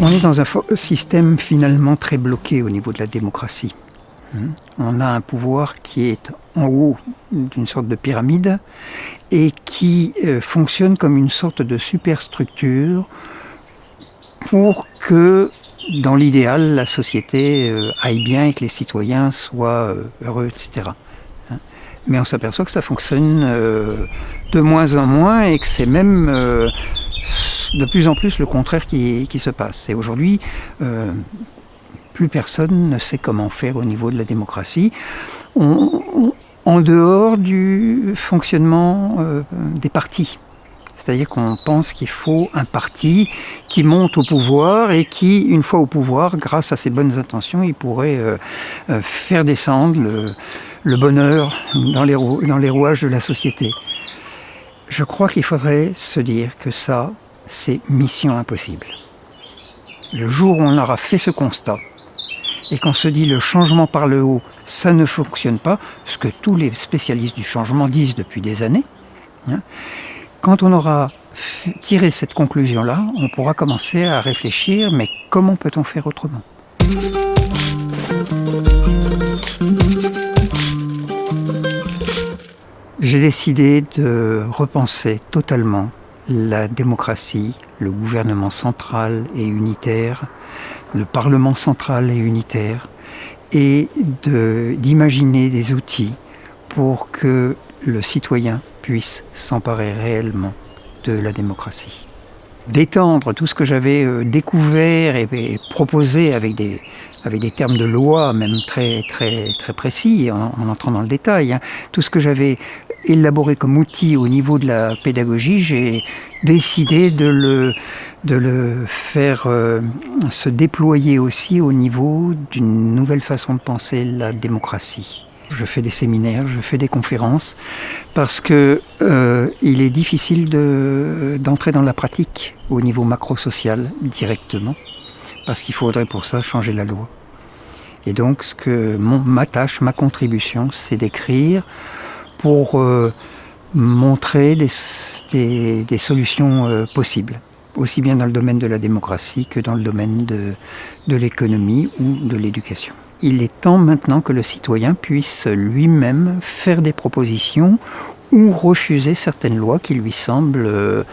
On est dans un système finalement très bloqué au niveau de la démocratie. Hmm. On a un pouvoir qui est en haut d'une sorte de pyramide et qui euh, fonctionne comme une sorte de superstructure pour que, dans l'idéal, la société euh, aille bien et que les citoyens soient euh, heureux, etc. Mais on s'aperçoit que ça fonctionne de moins en moins et que c'est même de plus en plus le contraire qui, se passe. Et aujourd'hui, plus personne ne sait comment faire au niveau de la démocratie. en dehors du fonctionnement euh, des partis. C'est-à-dire qu'on pense qu'il faut un parti qui monte au pouvoir et qui, une fois au pouvoir, grâce à ses bonnes intentions, il pourrait euh, euh, faire descendre le, bonheur dans les, rouages de la société. Je crois qu'il faudrait se dire que ça, c'est mission impossible. Le jour où on aura fait ce constat, et qu'on se dit le changement par le haut, ça ne fonctionne pas, ce que tous les spécialistes du changement disent depuis des années, hein, quand on aura tiré cette conclusion-là, on pourra commencer à réfléchir, mais comment peut-on faire autrement? J'ai décidé de repenser totalement la démocratie, le gouvernement central et unitaire, le Parlement central et unitaire, et d'imaginer des outils pour que le citoyen puisse s'emparer réellement de la démocratie. D'étendre tout ce que j'avais euh, découvert et, proposé avec des, termes de loi, même très, très, précis, en, entrant dans le détail, hein. tout ce que j'avais élaboré comme outil au niveau de la pédagogie, j'ai décidé de le, de le faire euh, se déployer aussi au niveau d'une nouvelle façon de penser la démocratie. Je fais des séminaires, je fais des conférences, parce que euh, il est difficile d'entrer dans la pratique au niveau macro-social directement, parce qu'il faudrait pour ça changer la loi. Et donc, ce que mon, ma tâche, ma contribution, c'est d'écrire pour euh, montrer des, des, solutions possibles aussi bien dans le domaine de la démocratie que dans le domaine de, de l'économie ou de l'éducation. Il est temps maintenant que le citoyen puisse lui-même faire des propositions ou refuser certaines lois qui lui semblent euh,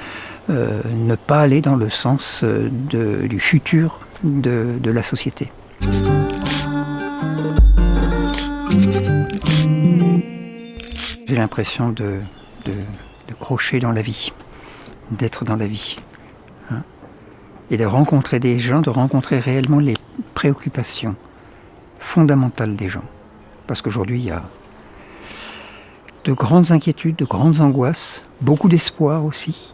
euh, ne pas aller dans le sens de, du futur de, la société. J'ai l'impression de, crocher dans la vie, d'être dans la vie et de rencontrer des gens, de rencontrer réellement les préoccupations fondamentales des gens. Parce qu'aujourd'hui, il y a de grandes inquiétudes, de grandes angoisses, beaucoup d'espoir aussi.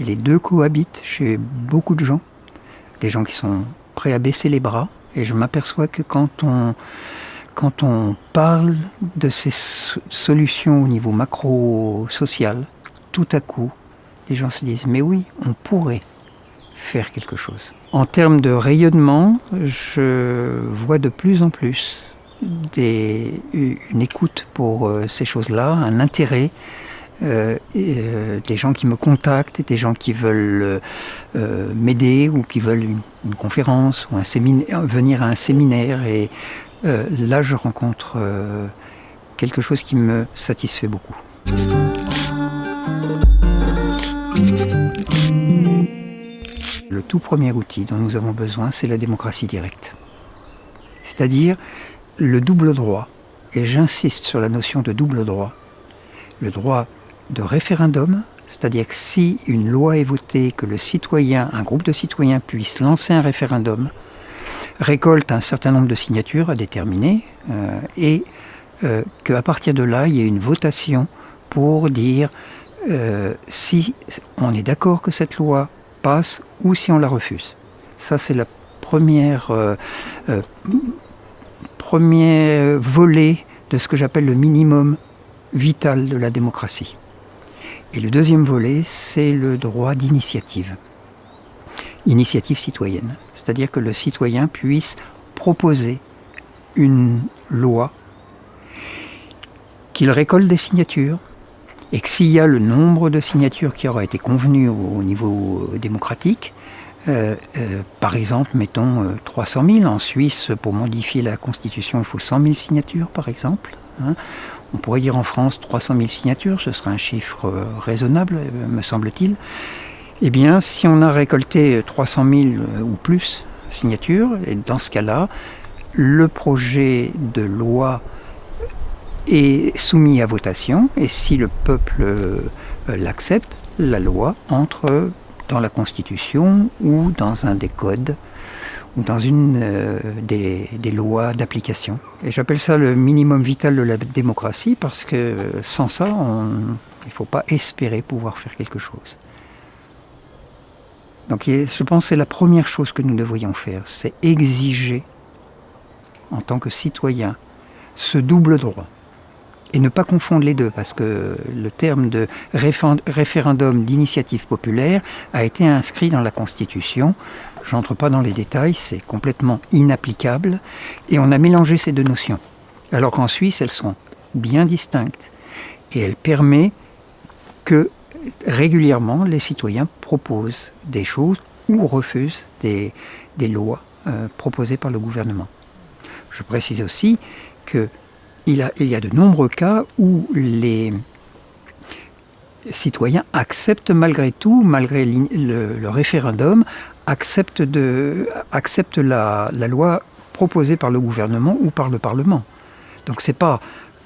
Et les deux cohabitent chez beaucoup de gens. Des gens qui sont prêts à baisser les bras. Et je m'aperçois que quand on, quand on parle de ces solutions au niveau macro-social, tout à coup, les gens se disent, mais oui, on pourrait faire quelque chose. En termes de rayonnement, je vois de plus en plus des, une écoute pour euh, ces choses-là, un intérêt. Euh, euh, des gens qui me contactent, des gens qui veulent m'aider ou qui veulent une, conférence ou un séminaire, venir à un séminaire. Et là, je rencontre quelque chose qui me satisfait beaucoup. Le tout premier outil dont nous avons besoin, c'est la démocratie directe. C'est-à-dire le double droit, et j'insiste sur la notion de double droit, le droit de référendum, c'est-à-dire que si une loi est votée, que le citoyen, un groupe de citoyens puisse lancer un référendum, récolte un certain nombre de signatures à déterminer, euh, et euh, qu'à partir de là, il y ait une votation pour dire euh, si on est d'accord que cette loi ou si on la refuse. Ça, c'est la première, euh, euh, premier volet de ce que j'appelle le minimum vital de la démocratie. Et le deuxième volet, c'est le droit d'initiative. Initiative citoyenne. C'est-à-dire que le citoyen puisse proposer une loi, qu'il récolte des signatures, et que s'il y a le nombre de signatures qui aura été convenu au, niveau démocratique, euh, euh, par exemple, mettons 300 000. En Suisse, pour modifier la Constitution, il faut 100 000 signatures, par exemple. Hein. On pourrait dire en France 300 000 signatures, ce serait un chiffre raisonnable, me semble-t-il. Eh bien, si on a récolté 300 000 ou plus signatures, et dans ce cas-là, le projet de loi est soumis à votation et si le peuple euh, l'accepte, la loi entre dans la Constitution ou dans un des codes ou dans une euh, des, lois d'application. Et j'appelle ça le minimum vital de la démocratie parce que sans ça, il ne faut pas espérer pouvoir faire quelque chose. Donc je pense que c'est la première chose que nous devrions faire, c'est exiger en tant que citoyen ce double droit. Et ne pas confondre les deux, parce que le terme de référendum d'initiative populaire a été inscrit dans la Constitution. Je n'entre pas dans les détails, c'est complètement inapplicable. Et on a mélangé ces deux notions. Alors qu'en Suisse, elles sont bien distinctes. Et elles permettent que régulièrement, les citoyens proposent des choses ou refusent des, lois euh, proposées par le gouvernement. Je précise aussi qu'il y a de nombreux cas où les citoyens acceptent malgré tout, malgré le, référendum, acceptent, la, loi proposée par le gouvernement ou par le Parlement. Donc c'est pas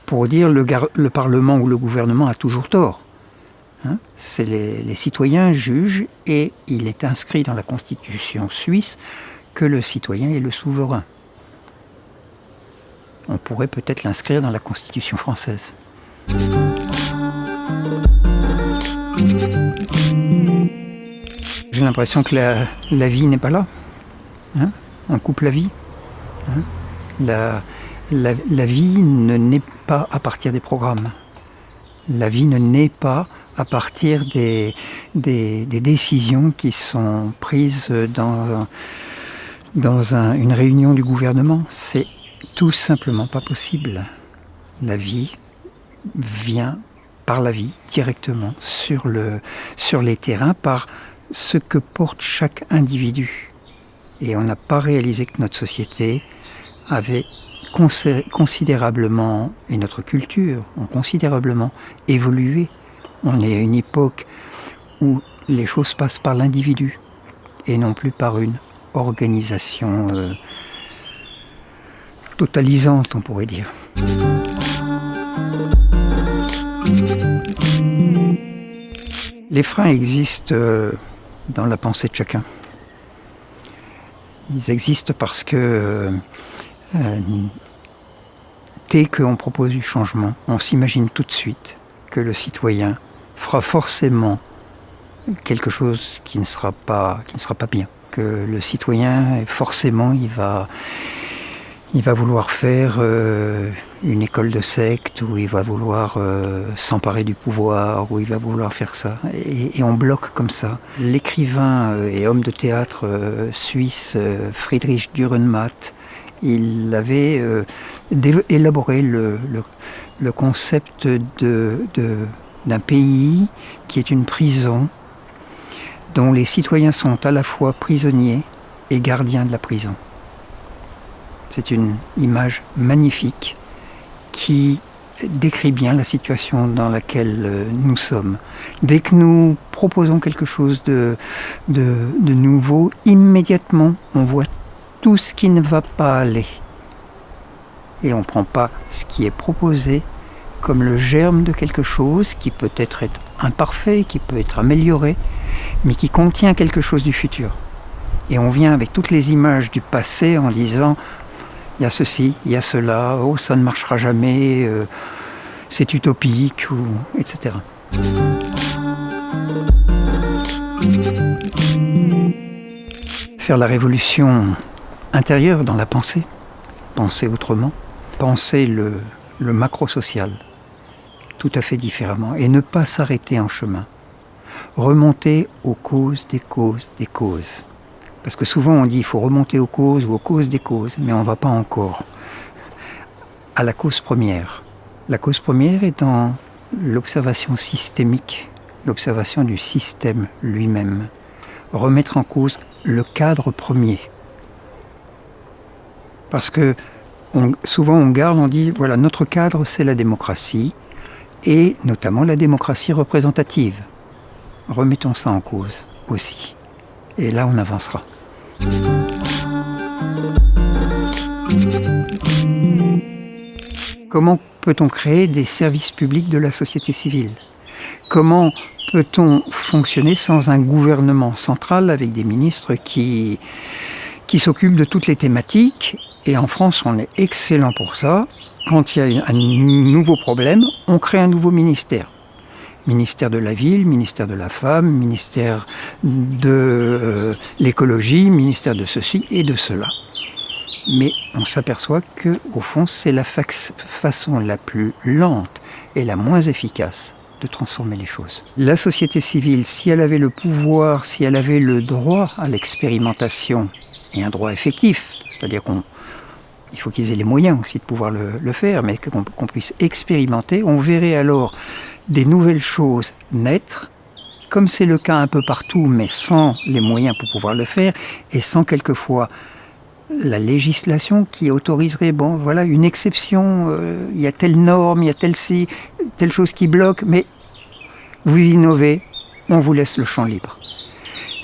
pour dire le, le Parlement ou le gouvernement a toujours tort. Hein. c'est les, citoyens jugent et il est inscrit dans la Constitution suisse que le citoyen est le souverain on pourrait peut-être l'inscrire dans la Constitution française. J'ai l'impression que la, vie n'est pas là. Hein. on coupe la vie. Hein. la, vie ne naît pas à partir des programmes. La vie ne naît pas à partir des, décisions qui sont prises dans, une réunion du gouvernement. Tout simplement pas possible. La vie vient par la vie directement sur, le, sur les terrains par ce que porte chaque individu. Et on n'a pas réalisé que notre société avait considérablement, et notre culture ont considérablement évolué. On est à une époque où les choses passent par l'individu et non plus par une organisation euh, totalisante, on pourrait dire. Les freins existent euh, dans la pensée de chacun. Ils existent parce que euh, euh, dès qu'on propose du changement, on s'imagine tout de suite que le citoyen fera forcément quelque chose qui ne sera pas, qui ne sera pas bien. Que le citoyen, forcément, il va, il va vouloir faire euh, une école de secte, ou il va vouloir euh, s'emparer du pouvoir, ou il va vouloir faire ça. Et, on bloque comme ça. L'écrivain euh, et homme de théâtre suisse Friedrich Dürrenmatt, il avait élaboré le, concept d'un pays qui est une prison, dont les citoyens sont à la fois prisonniers et gardiens de la prison. C'est une image magnifique qui décrit bien la situation dans laquelle euh, nous sommes. Dès que nous proposons quelque chose de, de, nouveau, immédiatement on voit tout ce qui ne va pas aller. Et on ne prend pas ce qui est proposé comme le germe de quelque chose qui peut être imparfait, qui peut être amélioré, mais qui contient quelque chose du futur. Et on vient avec toutes les images du passé en disant il y a ceci, il y a cela, oh ça ne marchera jamais, euh, c'est utopique, etc. Faire la révolution intérieure dans la pensée, penser autrement, penser le, le macro-social tout à fait différemment et ne pas s'arrêter en chemin. Remonter aux causes des causes des causes. Parce que souvent on dit qu'il faut remonter aux causes ou aux causes des causes, mais on ne va pas encore à la cause première. La cause première dans l'observation systémique, l'observation du système lui-même, remettre en cause le cadre premier. Parce que souvent on garde, on dit, voilà, notre cadre c'est la démocratie, et notamment la démocratie représentative. Remettons ça en cause aussi. Et là on avancera. Comment peut-on créer des services publics de la société civile? Comment peut-on fonctionner sans un gouvernement central avec des ministres qui, s'occupent de toutes les thématiques? Et en France, on est excellent pour ça. Quand il y a un nouveau problème, on crée un nouveau ministère. Ministère de la ville, ministère de la femme, ministère de euh, l'écologie, ministère de ceci et de cela. Mais on s'aperçoit que, au fond, c'est la façon la plus lente et la moins efficace de transformer les choses. La société civile, si elle avait le pouvoir, si elle avait le droit à l'expérimentation, et un droit effectif, c'est-à-dire qu'on il faut qu'ils aient les moyens aussi de pouvoir le, faire, mais qu'on puisse expérimenter, on verrait alors des nouvelles choses naître, comme c'est le cas un peu partout, mais sans les moyens pour pouvoir le faire, et sans quelquefois la législation qui autoriserait, bon, voilà, une exception, euh, il y a telle norme, il y a telle, telle chose qui bloque, mais vous innovez, on vous laisse le champ libre.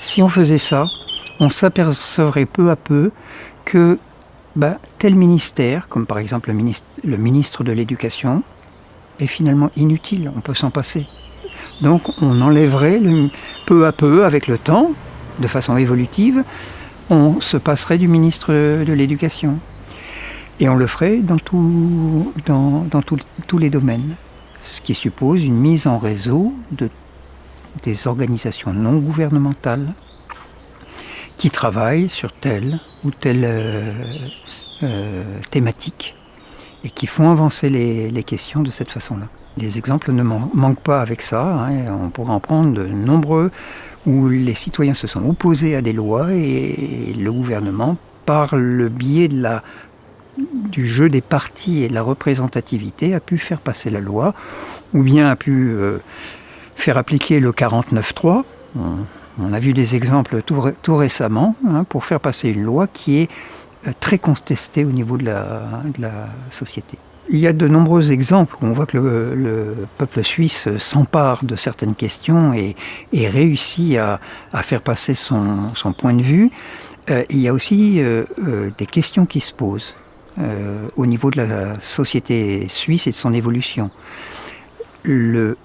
Si on faisait ça, on s'apercevrait peu à peu que bah, tel ministère, comme par exemple le ministre de l'Éducation, est finalement inutile, on peut s'en passer. Donc on enlèverait peu à peu, avec le temps, de façon évolutive, on se passerait du ministre de l'Éducation. Et on le ferait dans, dans, tous les domaines. Ce qui suppose une mise en réseau de, des organisations non gouvernementales qui travaillent sur telle ou telle euh, euh, thématique et qui font avancer les, questions de cette façon-là. Les exemples ne manquent pas avec ça, hein, on pourrait en prendre de nombreux où les citoyens se sont opposés à des lois et le gouvernement, par le biais de la, du jeu des partis et de la représentativité, a pu faire passer la loi, ou bien a pu euh, faire appliquer le 49.3. On, a vu des exemples tout, récemment hein, pour faire passer une loi qui est très contestée au niveau de la, société. Il y a de nombreux exemples où on voit que le, peuple suisse s'empare de certaines questions et, réussit à, faire passer son, point de vue. Euh, il y a aussi euh, euh, des questions qui se posent au niveau de la société suisse et de son évolution. Le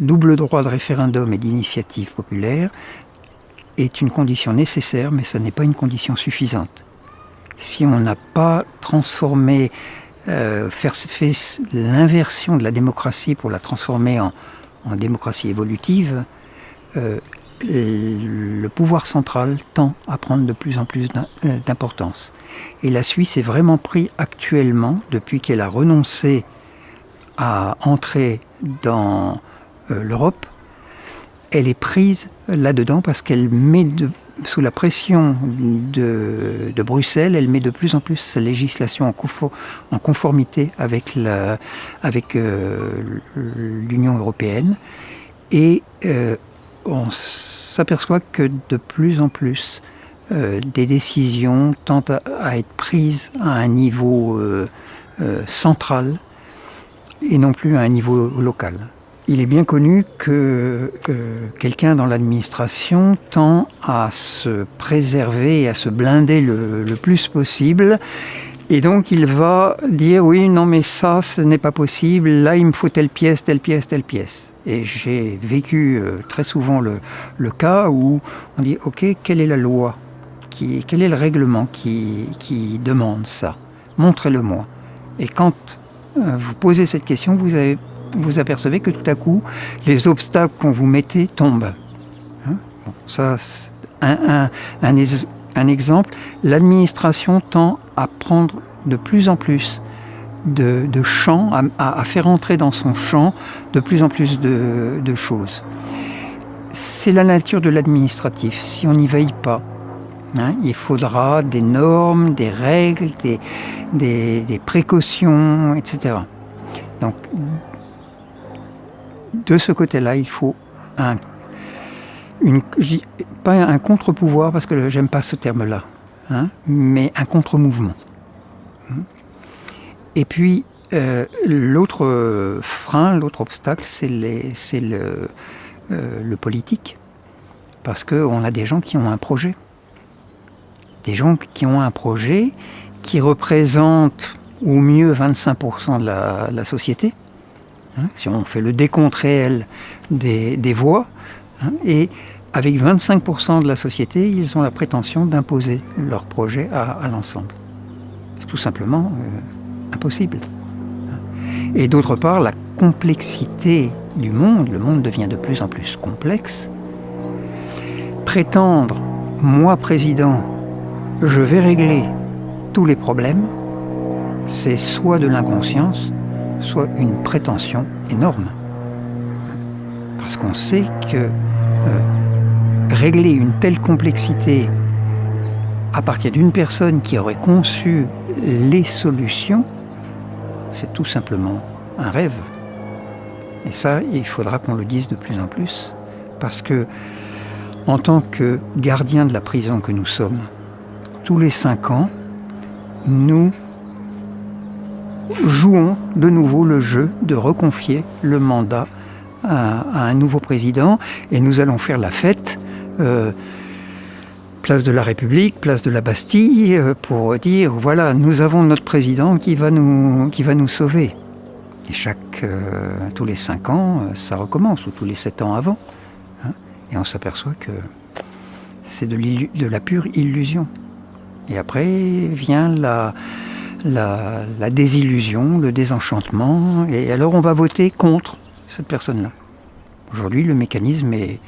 double droit de référendum et d'initiative populaire est une condition nécessaire, mais ce n'est pas une condition suffisante. Si on n'a pas transformé euh, faire l'inversion de la démocratie pour la transformer en, démocratie évolutive, euh, le pouvoir central tend à prendre de plus en plus euh, d'importance. Et la Suisse est vraiment pris actuellement, depuis qu'elle a renoncé à entrer dans l'Europe, elle est prise là-dedans parce qu'elle met de, sous la pression de, Bruxelles, elle met de plus en plus sa législation en, conformité avec euh, l'Union européenne. Et euh, on s'aperçoit que de plus en plus, euh, des décisions tentent à, être prises à un niveau central et non plus à un niveau local. Il est bien connu que quelqu'un dans l'administration tend à se préserver et à se blinder le, plus possible. Et donc il va dire oui, non mais ça, ce n'est pas possible, là il me faut telle pièce, telle pièce, telle pièce. Et j'ai vécu euh, très souvent le, cas où on dit ok, quelle est la loi qui, Quel est le règlement qui, qui demande ça? Montrez-le-moi. Et quand euh, vous posez cette question, vous avez vous apercevez que tout à coup, les obstacles qu'on vous mettait tombent. Hein ça, un, un, exemple, l'administration tend à prendre de plus en plus de, champs, à, faire entrer dans son champ de plus en plus de, choses. C'est la nature de l'administratif. Si on n'y veille pas, hein, il faudra des normes, des règles, des, des, des précautions, etc. Donc, de ce côté-là, il faut un, pas un contre-pouvoir, parce que j'aime pas ce terme-là, hein, mais un contre-mouvement. Et puis, euh, l'autre frein, l'autre obstacle, c'est le, euh, le politique. Parce qu'on a des gens qui ont un projet. Des gens qui ont un projet qui représente au mieux 25% de la, société. Hein, si on fait le décompte réel des, voix, hein, et avec 25% de la société, ils ont la prétention d'imposer leur projet à, l'ensemble. C'est tout simplement euh, impossible. Et d'autre part, la complexité du monde, le monde devient de plus en plus complexe. Prétendre, moi président, je vais régler tous les problèmes, c'est soit de l'inconscience, soit une prétention énorme. Parce qu'on sait que euh, régler une telle complexité à partir d'une personne qui aurait conçu les solutions, c'est tout simplement un rêve. Et ça, il faudra qu'on le dise de plus en plus, parce que en tant que gardien de la prison que nous sommes, tous les cinq ans, nous jouons de nouveau le jeu de reconfier le mandat à, un nouveau président et nous allons faire la fête euh, place de la République, place de la Bastille, euh, pour dire voilà, nous avons notre président qui va nous, sauver. Et chaque, euh, tous les cinq ans, ça recommence, ou tous les sept ans avant. Hein. et on s'aperçoit que c'est de, de la pure illusion. Et après vient la, désillusion, le désenchantement, et alors on va voter contre cette personne-là. Aujourd'hui, le mécanisme est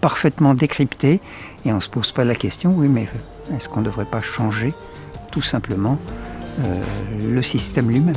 parfaitement décrypté et on ne se pose pas la question, oui, mais est-ce qu'on ne devrait pas changer tout simplement euh, le système lui-même?